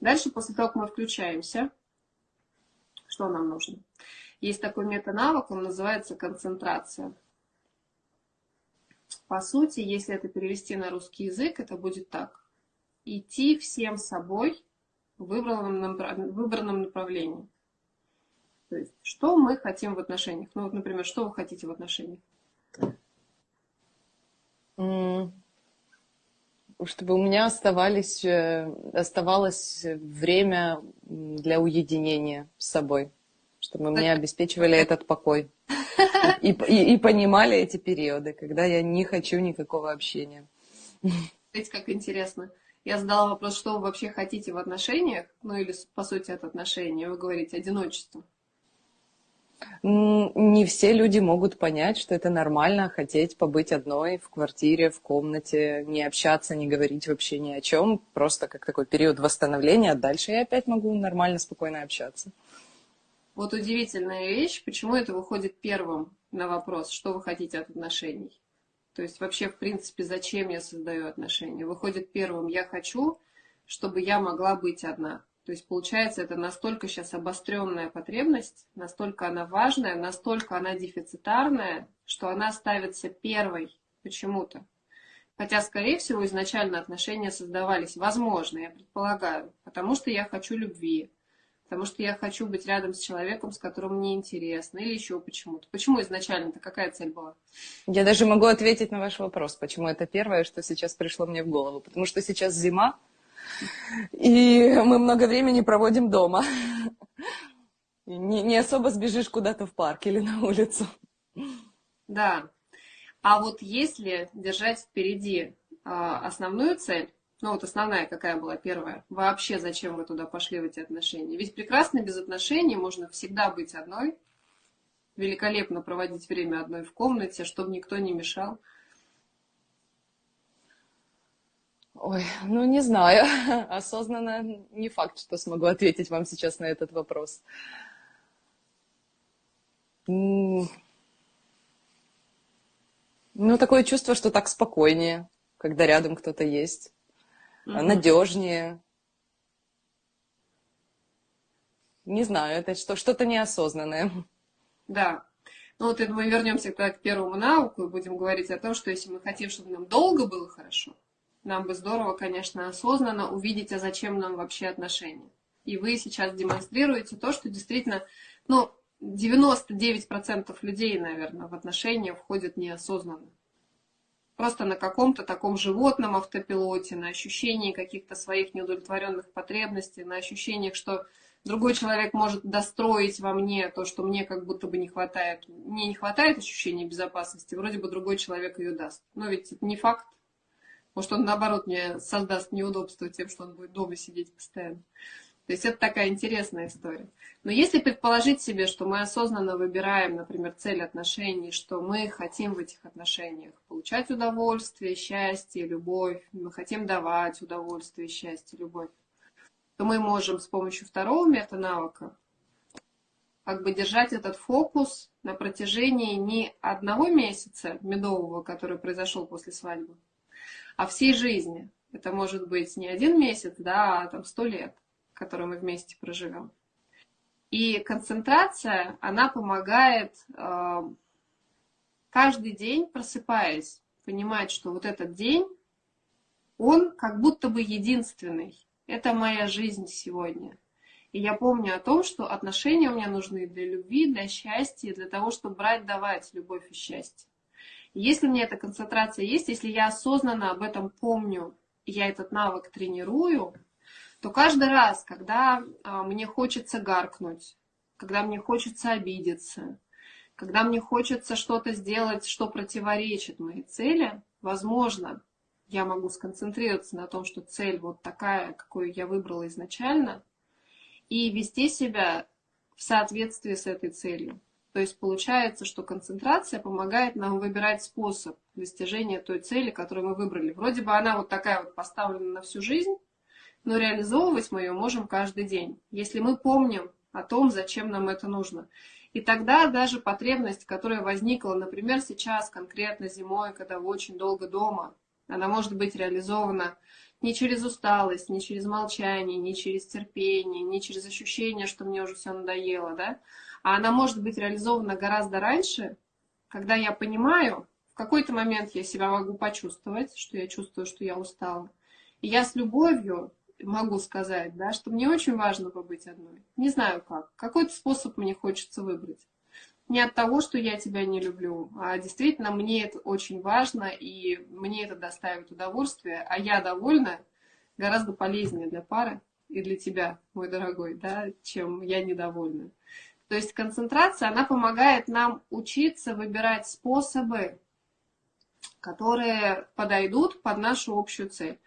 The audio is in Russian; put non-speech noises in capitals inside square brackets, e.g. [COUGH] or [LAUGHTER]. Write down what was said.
Дальше, после того, как мы включаемся, что нам нужно? Есть такой метанавык, он называется концентрация. По сути, если это перевести на русский язык, это будет так. Идти всем собой в выбранном, выбранном направлении. То есть, что мы хотим в отношениях? Ну, вот, например, что вы хотите в отношениях? Чтобы у меня оставались, э, оставалось время для уединения с собой, чтобы мне обеспечивали этот покой. И, и, и понимали эти периоды, когда я не хочу никакого общения. Видите, как интересно. Я задала вопрос, что вы вообще хотите в отношениях, ну или по сути от отношений, вы говорите одиночество не все люди могут понять, что это нормально хотеть побыть одной в квартире, в комнате, не общаться, не говорить вообще ни о чем, просто как такой период восстановления, а дальше я опять могу нормально, спокойно общаться. Вот удивительная вещь, почему это выходит первым на вопрос, что вы хотите от отношений. То есть вообще, в принципе, зачем я создаю отношения? Выходит первым, я хочу, чтобы я могла быть одна. То есть, получается, это настолько сейчас обостренная потребность, настолько она важная, настолько она дефицитарная, что она ставится первой почему-то. Хотя, скорее всего, изначально отношения создавались, возможно, я предполагаю, потому что я хочу любви, потому что я хочу быть рядом с человеком, с которым мне интересно, или еще почему-то. Почему изначально-то какая цель была? Я даже могу ответить на ваш вопрос, почему это первое, что сейчас пришло мне в голову. Потому что сейчас зима, и мы много времени проводим дома. Не, не особо сбежишь куда-то в парк или на улицу. Да. А вот если держать впереди а, основную цель, ну вот основная какая была первая, вообще зачем вы туда пошли в эти отношения? Ведь прекрасно без отношений можно всегда быть одной, великолепно проводить время одной в комнате, чтобы никто не мешал. Ой, ну не знаю. [LAUGHS] Осознанно не факт, что смогу ответить вам сейчас на этот вопрос. Ну, такое чувство, что так спокойнее, когда рядом кто-то есть. Угу. Надежнее. Не знаю, это что, что-то неосознанное. Да. Ну вот мы вернемся к первому науку и будем говорить о том, что если мы хотим, чтобы нам долго было хорошо, нам бы здорово, конечно, осознанно увидеть, а зачем нам вообще отношения. И вы сейчас демонстрируете то, что действительно, ну, 99% людей, наверное, в отношения входят неосознанно. Просто на каком-то таком животном автопилоте, на ощущении каких-то своих неудовлетворенных потребностей, на ощущениях, что другой человек может достроить во мне то, что мне как будто бы не хватает. Мне не хватает ощущения безопасности, вроде бы другой человек ее даст. Но ведь это не факт. Может, он, наоборот, мне создаст неудобство тем, что он будет дома сидеть постоянно. То есть это такая интересная история. Но если предположить себе, что мы осознанно выбираем, например, цель отношений, что мы хотим в этих отношениях получать удовольствие, счастье, любовь, мы хотим давать удовольствие, счастье, любовь, то мы можем с помощью второго метанавыка как бы держать этот фокус на протяжении не одного месяца медового, который произошел после свадьбы, а всей жизни. Это может быть не один месяц, да, а там сто лет, которые мы вместе проживем. И концентрация, она помогает э, каждый день, просыпаясь, понимать, что вот этот день, он как будто бы единственный. Это моя жизнь сегодня. И я помню о том, что отношения у меня нужны для любви, для счастья, для того, чтобы брать, давать любовь и счастье. Если у меня эта концентрация есть, если я осознанно об этом помню, я этот навык тренирую, то каждый раз, когда а, мне хочется гаркнуть, когда мне хочется обидеться, когда мне хочется что-то сделать, что противоречит моей цели, возможно, я могу сконцентрироваться на том, что цель вот такая, какую я выбрала изначально, и вести себя в соответствии с этой целью. То есть получается, что концентрация помогает нам выбирать способ достижения той цели, которую мы выбрали. Вроде бы она вот такая вот поставлена на всю жизнь, но реализовывать мы ее можем каждый день, если мы помним о том, зачем нам это нужно. И тогда даже потребность, которая возникла, например, сейчас конкретно зимой, когда вы очень долго дома, она может быть реализована не через усталость, не через молчание, не через терпение, не через ощущение, что мне уже все надоело, да, а она может быть реализована гораздо раньше, когда я понимаю, в какой-то момент я себя могу почувствовать, что я чувствую, что я устала. И я с любовью могу сказать, да, что мне очень важно побыть одной. Не знаю как. Какой-то способ мне хочется выбрать. Не от того, что я тебя не люблю, а действительно мне это очень важно, и мне это доставит удовольствие, а я довольна гораздо полезнее для пары и для тебя, мой дорогой, да, чем я недовольна. То есть концентрация, она помогает нам учиться выбирать способы, которые подойдут под нашу общую цель.